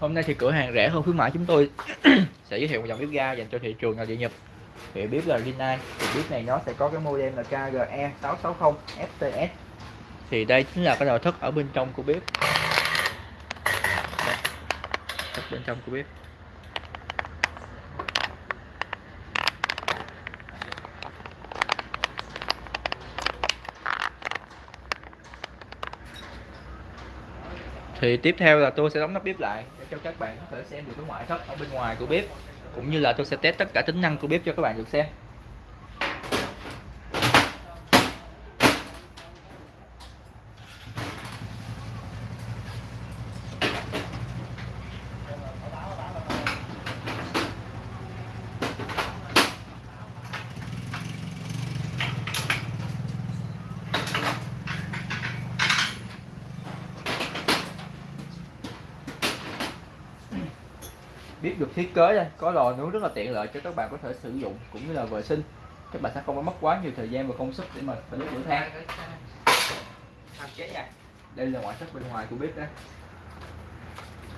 Hôm nay thì cửa hàng rẻ hơn khuyến mãi chúng tôi sẽ giới thiệu một dòng bếp ga dành cho thị trường nội địa nhập, Thì bếp là Rinnai, thì bếp này nó sẽ có cái model là KGE 660 FTS. Thì đây chính là cái nội thất ở bên trong của bếp. Đây, bên trong của bếp. Thì tiếp theo là tôi sẽ đóng nắp bếp lại để cho các bạn có thể xem được cái ngoại thất ở bên ngoài của bếp, cũng như là tôi sẽ test tất cả tính năng của bếp cho các bạn được xem. Biết được thiết kế đây. Có lò nướng rất là tiện lợi cho các bạn có thể sử dụng cũng như là vệ sinh. Các bạn sẽ không phải mất quá nhiều thời gian và công sức để mà phải đốt lửa than. Đây là ngoại thất bên ngoài của bếp đây.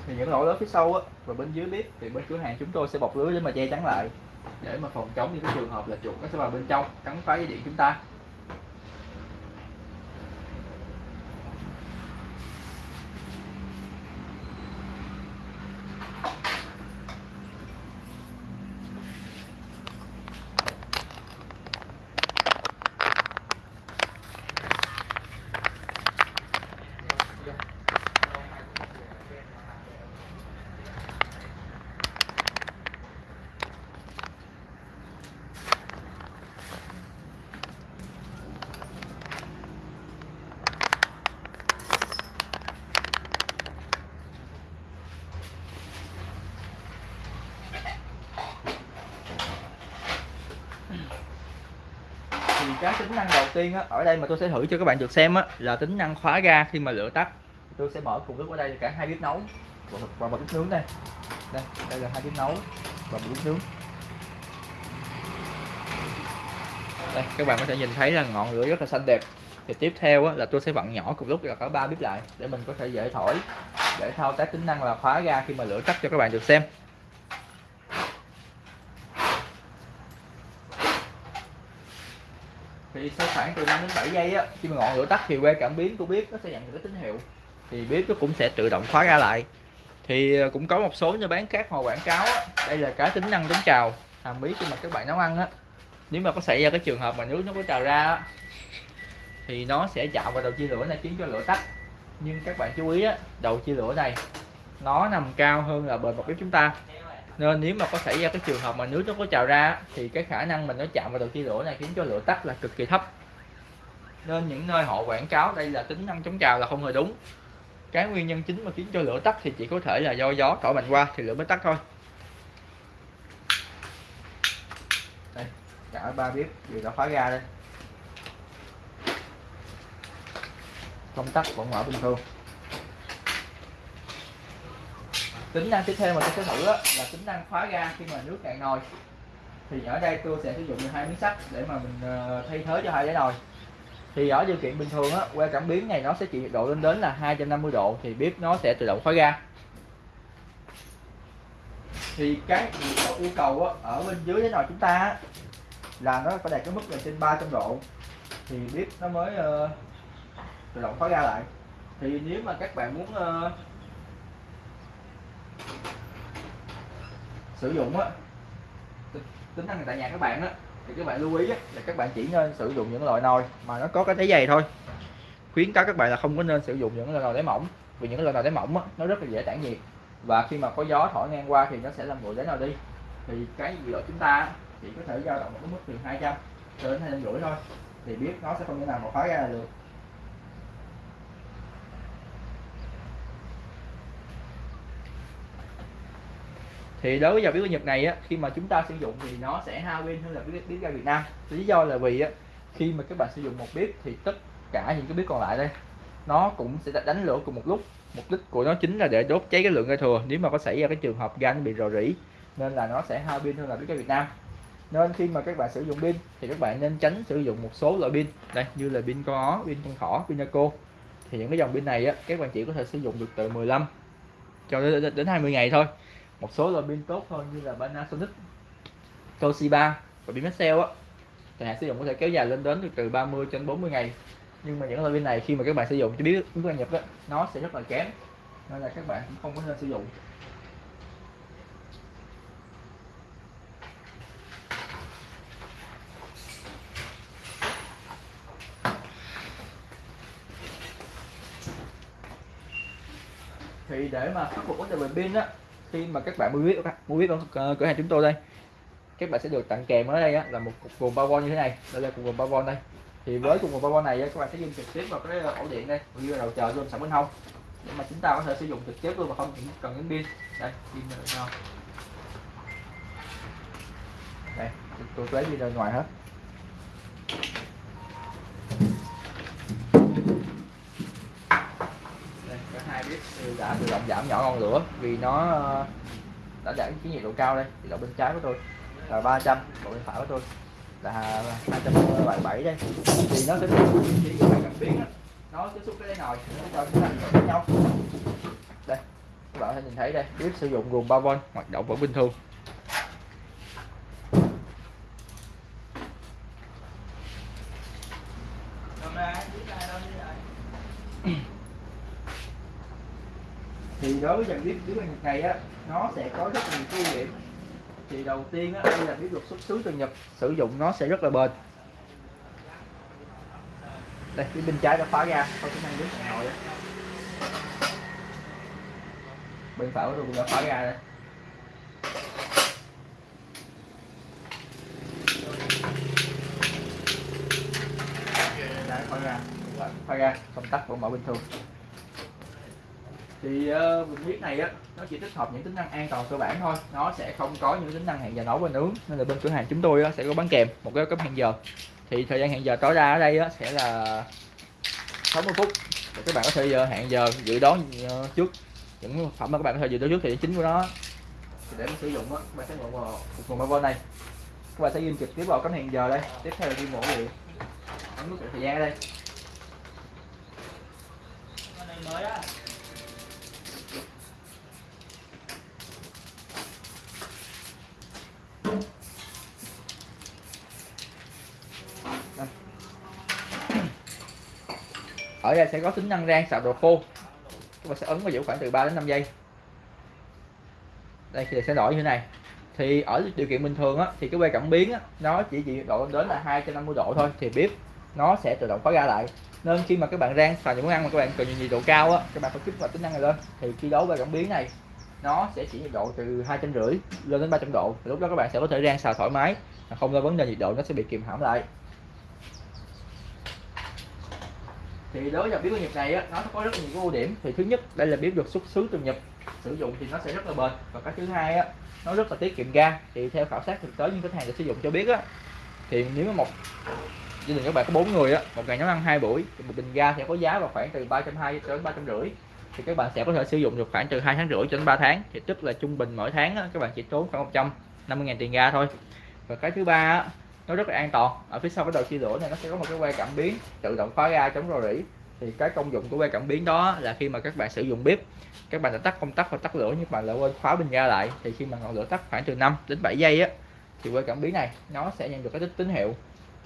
Thì những lỗ lớn phía sau á, và bên dưới bếp, thì bên cửa hàng chúng tôi sẽ bọc lưới để mà che chắn lại, để mà phòng chống những cái trường hợp là chuột nó sẽ vào bên trong, cắn phá dây điện chúng ta. Cái tính năng đầu tiên á, ở đây mà tôi sẽ thử cho các bạn được xem á, là tính năng khóa ga khi mà lửa tắt. Tôi sẽ mở cùng lúc ở đây cả hai bếp nấu và một, và một bếp nướng đây. Đây đây là hai bếp nấu và một bếp nướng. Đây các bạn có thể nhìn thấy là ngọn lửa rất là xanh đẹp. Thì tiếp theo á, là tôi sẽ vặn nhỏ cùng lúc là cả ba bếp lại để mình có thể dễ thổi để thao tác tính năng là khóa ga khi mà lửa tắt cho các bạn được xem. Thì sau khoảng từ 5 đến 7 giây á khi mà ngọn lửa tắt thì que cảm biến của bếp nó sẽ nhận được cái tín hiệu. Thì bếp nó cũng sẽ tự động khóa ra lại. Thì ờ, cũng có một số nhà bán khác họ quảng cáo á, đây là cái tính năng chống trào hàm bí khi mà các bạn nấu ăn á. Nếu mà có xảy ra cái trường hợp mà nước nó có trào ra á, thì nó sẽ chạm vào đầu chia lửa này khiến cho lửa tắt. Nhưng các bạn chú ý á đầu chia lửa này nó nằm cao hơn là bề mặt bếp chúng ta nên nếu mà có xảy ra cái trường hợp mà nước nó có trào ra thì cái khả năng mình nó chạm vào đầu chia lửa này khiến cho lửa tắt là cực kỳ thấp. Nên những nơi họ quảng cáo đây là tính năng chống trào là không hề đúng. Cái nguyên nhân chính mà khiến cho lửa tắt thì chỉ có thể là do gió thổi mạnh qua thì lửa mới tắt thôi. Đây cả ba bếp đều đã khóa ra đây. Công tắc vẫn mở bình thường. Tính năng tiếp theo mà tôi sẽ thử là tính năng khóa ga khi mà nước cạn nồi. Thì ở đây tôi sẽ sử dụng hai miếng sắt để mà mình ờ, thay thế cho hai cái nồi. Thì ở điều kiện bình thường á que cảm biến này nó sẽ chịu nhiệt độ lên đến là 250 độ thì bếp nó sẽ tự động khóa ga. Thì cái yêu cầu á, ở bên dưới cái nồi chúng ta á, là nó phải đạt cái mức là trên 300 độ. Thì bếp nó mới uh, tự động khóa ga lại. Thì nếu mà các bạn muốn uh, sử dụng á tính năng tại nhà các bạn á thì các bạn lưu ý á, là các bạn chỉ nên sử dụng những loại nồi mà nó có cái đáy dày thôi. Khuyến cáo các bạn là không có nên sử dụng những loại nồi đáy mỏng vì những loại nồi đáy mỏng á, nó rất là dễ tản nhiệt và khi mà có gió thổi ngang qua thì nó sẽ làm nguội đáy nồi đi. Thì cái nhiệt độ chúng ta chỉ có thể dao động một cái mức từ 200 cho đến hai trăm rưỡi thôi thì biết nó sẽ không thể nào mà khóa ra được. Thì đối với dòng bếp Nhật này á khi mà chúng ta sử dụng thì nó sẽ hao pin hơn là bếp bếp ga Việt Nam. Lý do là vì á khi mà các bạn sử dụng một bếp thì tất cả những cái bếp còn lại đây nó cũng sẽ đánh lửa cùng một lúc. Mục đích của nó chính là để đốt cháy cái lượng ga thừa. Nếu mà có xảy ra cái trường hợp ga nó bị rò rỉ nên là nó sẽ hao pin hơn là bếp ga Việt Nam. Nên khi mà các bạn sử dụng pin thì các bạn nên tránh sử dụng một số loại pin. Đây như là pin con ó pin con thỏ pin cô thì những cái dòng pin này á các bạn chỉ có thể sử dụng được từ 15 cho đến, đến 20 ngày thôi một số loại pin tốt hơn như là Panasonic Toshiba và pin Maxell á. Thời hạn sử dụng có thể kéo dài lên đến từ 30 đến 40 ngày. Nhưng mà những loại pin này khi mà các bạn sử dụng cho biết ứng quan nhập đó, nó sẽ rất là kém. Nên là các bạn cũng không có nên sử dụng. Thì để mà khắc phục vấn đề về pin á khi mà các bạn mua vip mua vip ở cửa hàng chúng tôi đây. Các bạn sẽ được tặng kèm ở đây á, là một cục nguồn 3V như thế này đây là cục nguồn 3V đây. Thì với cục nguồn 3V này á, các bạn sẽ dùng trực tiếp vào cái ổ điện đây như là đầu chờ luôn sẵn bên hông. Để mà chúng ta có thể sử dụng trực tiếp luôn mà không cần những pin. Đây pin nào đây tôi lấy đi ra ngoài hết đây, cả hai đã tự động giảm nhỏ ngọn lửa vì nó ờ, đã giảm cái nhiệt độ cao đây, thì độ bên trái của tôi là 300 độ bên phải của tôi là 277 đây. Thì nó sẽ chỉ cần biến nó tiếp xúc cái đây nồi, nó cho chúng ta với nhau. Đây, các bạn có thể nhìn thấy đây bếp sử dụng gồm 3V hoạt động vẫn bình thường thì đối với dòng bếp bếp Nhật này á, nó sẽ có rất nhiều ưu điểm. Thì đầu tiên á, đây là bếp được xuất xứ từ Nhật, sử dụng nó sẽ rất là bền. Đây phía bên trái đã phá ra không có năng hà nội bên phải của tôi cũng đã phá ra đây. Đã phá ra. Phá ra, công tắc vẫn mở bình thường thì uh, mình biết này á nó chỉ tích hợp những tính năng an toàn cơ bản thôi. Nó sẽ không có những tính năng hẹn giờ nấu và nướng. Nên là bên cửa hàng chúng tôi á, sẽ có bán kèm một cái cấp hẹn giờ. Thì thời gian hẹn giờ tối đa ở đây á, sẽ là 60 phút. Thì các bạn có thể giờ hẹn giờ dự đoán ờ, trước. Những phẩm mà các bạn có thể dự đoán trước thì chính của nó. Thì để mà sử dụng á các bạn sẽ ngồi vào một nguồn này. Các bạn sẽ ghi trực tiếp vào cấm hẹn giờ đây. Tiếp theo là ghi mẫu điện ấn nút thời gian ở đây. Mới á. Ở đây sẽ có tính năng rang xào đồ khô. Và sẽ ấn vào giữ khoảng từ 3 đến 5 giây. Đây thì sẽ đổi như thế này. Thì ở điều kiện bình thường á, thì cái que cảm biến á, nó chỉ chỉ độ đến là 250 độ thôi thì bếp nó sẽ tự động khóa ra lại. Nên khi mà các bạn rang xào những món ăn mà các bạn cần nhiệt độ cao á, các bạn phải kích hoạt tính năng này lên. Thì khi đấu que cảm biến này nó sẽ chỉ nhiệt độ từ hai trăm rưỡi lên đến 300 độ. Thì lúc đó các bạn sẽ có thể rang xào thoải mái không lo vấn đề nhiệt độ nó sẽ bị kìm hãm lại. Thì đối với biếu của Nhật này á, nó có rất là nhiều ưu điểm. Thì thứ nhất đây là biếu được xuất xứ từ Nhật. Sử dụng thì nó sẽ rất là bền. Và cái thứ hai á, nó rất là tiết kiệm ga. Thì theo khảo sát thực tế những khách hàng đã sử dụng cho biết á thì nếu mà một gia đình các bạn có bốn người á một ngày nấu ăn hai buổi thì một bình ga sẽ có giá vào khoảng từ ba trăm hai đến ba trăm rưỡi. Thì các bạn sẽ có thể sử dụng được khoảng từ hai tháng rưỡi cho đến 3 tháng. Thì tức là trung bình mỗi tháng á, các bạn chỉ tốn khoảng 150 ngàn tiền ga thôi. Và cái thứ ba á, nó rất là an toàn. Ở phía sau cái đầu chia lửa này, nó sẽ có một cái que cảm biến tự động khóa ga chống rò rỉ. Thì cái công dụng của que cảm biến đó là khi mà các bạn sử dụng bếp, các bạn đã tắt công tắc hoặc tắt lửa, nhưng bạn lại quên khóa bình ga lại, thì khi mà ngọn lửa tắt khoảng từ 5 đến 7 giây á, thì que cảm biến này nó sẽ nhận được cái tín hiệu.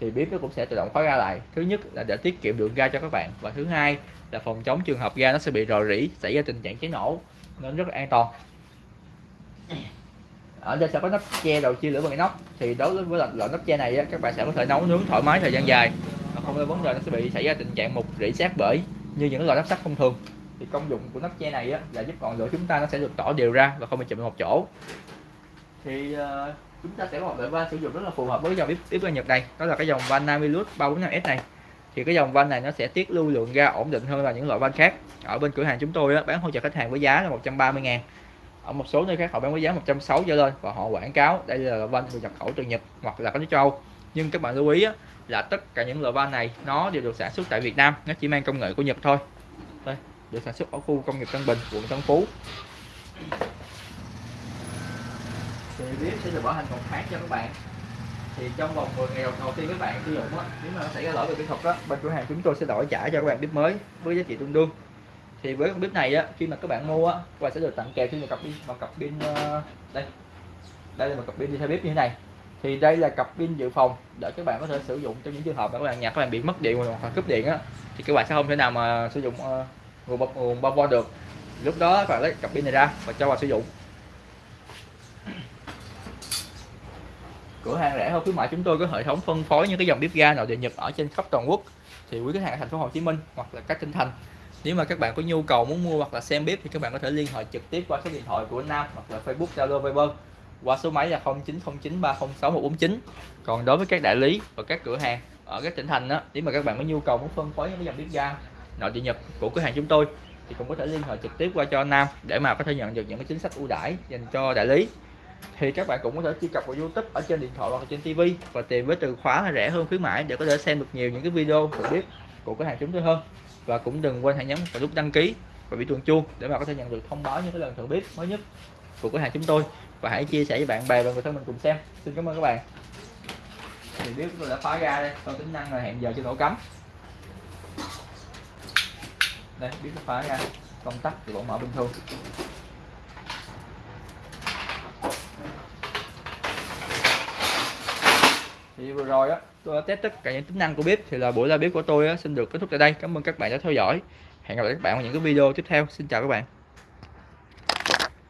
Thì bếp nó cũng sẽ tự động khóa ga lại. Thứ nhất là để tiết kiệm lượng ga cho các bạn. Và thứ hai là phòng chống trường hợp ga nó sẽ bị rò rỉ, xảy ra tình trạng cháy nổ, nên rất là an toàn ở đây sẽ có nắp che đầu chia lửa bằng nóc thì đối với loại, nắp che này á, các bạn sẽ có thể nấu nướng thoải mái thời gian dài. Mà không có vấn đề nó sẽ bị xảy ra tình trạng mục rỉ sát bể như những loại nắp sắt thông thường. Thì công dụng của nắp che này á, là giúp ngọn lửa chúng ta nó sẽ được tỏ đều ra và không bị chụm một chỗ. Thì uh, chúng ta sẽ có một loại van sử dụng rất là phù hợp với dòng bếp bếp ga Nhật này đó là cái dòng van Namilus 345S này. Thì cái dòng van này nó sẽ tiết lưu lượng ga ổn định hơn là những loại van khác. Ở bên cửa hàng chúng tôi á, bán hỗ trợ khách hàng với giá là 130 ngàn ở một số nơi khác họ bán với giá 160 trở lên và họ quảng cáo đây là van được nhập khẩu từ Nhật hoặc là các nước châu nhưng các bạn lưu ý á, là tất cả những loại van này nó đều được sản xuất tại Việt Nam nó chỉ mang công nghệ của Nhật thôi. Đây được sản xuất ở khu công nghiệp Tân Bình quận Tân Phú. Thì sẽ được bảo hành một tháng cho các bạn. Thì trong vòng 10 ngày đầu, đầu tiên các bạn sử dụng á nếu mà nó xảy ra lỗi về kỹ thuật đó bên cửa hàng chúng tôi sẽ đổi trả cho các bạn bếp mới với giá trị tương đương thì với con bếp này á khi mà các bạn mua á các bạn sẽ được tặng kèm thêm một cặp pin một cặp pin ờ, đây. Đây là một cặp pin đi theo bếp như thế này. Thì đây là cặp pin dự phòng để các bạn có thể sử dụng trong những trường hợp mà các bạn nhà các bạn bị mất điện hoặc là cúp điện á thì các bạn sẽ không thể nào mà sử dụng uh, nguồn bọc nguồn 3V được. Lúc đó các bạn lấy cặp pin này ra và cho vào sử dụng. Cửa hàng rẻ hơn khuyến mại chúng tôi có hệ thống phân phối những cái dòng bếp ga nội địa nhật ở trên khắp toàn quốc. Thì quý khách hàng ở thành phố Hồ Chí Minh hoặc là các tỉnh thành nếu mà các bạn có nhu cầu muốn mua hoặc là xem bếp thì các bạn có thể liên hệ trực tiếp qua số điện thoại của Nam hoặc là Facebook, Zalo, Viber qua số máy là 0909306149 còn đối với các đại lý và các cửa hàng ở các tỉnh thành đó nếu mà các bạn có nhu cầu muốn phân phối những dòng bếp ga nội địa nhật của cửa hàng chúng tôi thì cũng có thể liên hệ trực tiếp qua cho Nam để mà có thể nhận được những cái chính sách ưu đãi dành cho đại lý. Thì các bạn cũng có thể truy cập vào YouTube ở trên điện thoại hoặc trên TV và tìm với từ khóa là rẻ hơn khuyến mãi để có thể xem được nhiều những cái video được biết của cửa hàng chúng tôi hơn và cũng đừng quên hãy nhấn vào nút đăng ký và bị chuông chuông để mà có thể nhận được thông báo những cái lần thử bếp mới nhất của cửa hàng chúng tôi. Và hãy chia sẻ với bạn bè và người thân mình cùng xem. Xin cảm ơn các bạn. Thì bếp tôi đã phá ra đây. Còn tính năng là hẹn giờ cho nổ cắm. Đây, bếp phá ra. Công tắc thì vẫn mở bình thường. Thì vừa rồi á tôi đã test tất cả những tính năng của bếp. Thì là buổi ra bếp của tôi á, xin được kết thúc tại đây. Cảm ơn các bạn đã theo dõi. Hẹn gặp lại các bạn vào những cái video tiếp theo. Xin chào các bạn.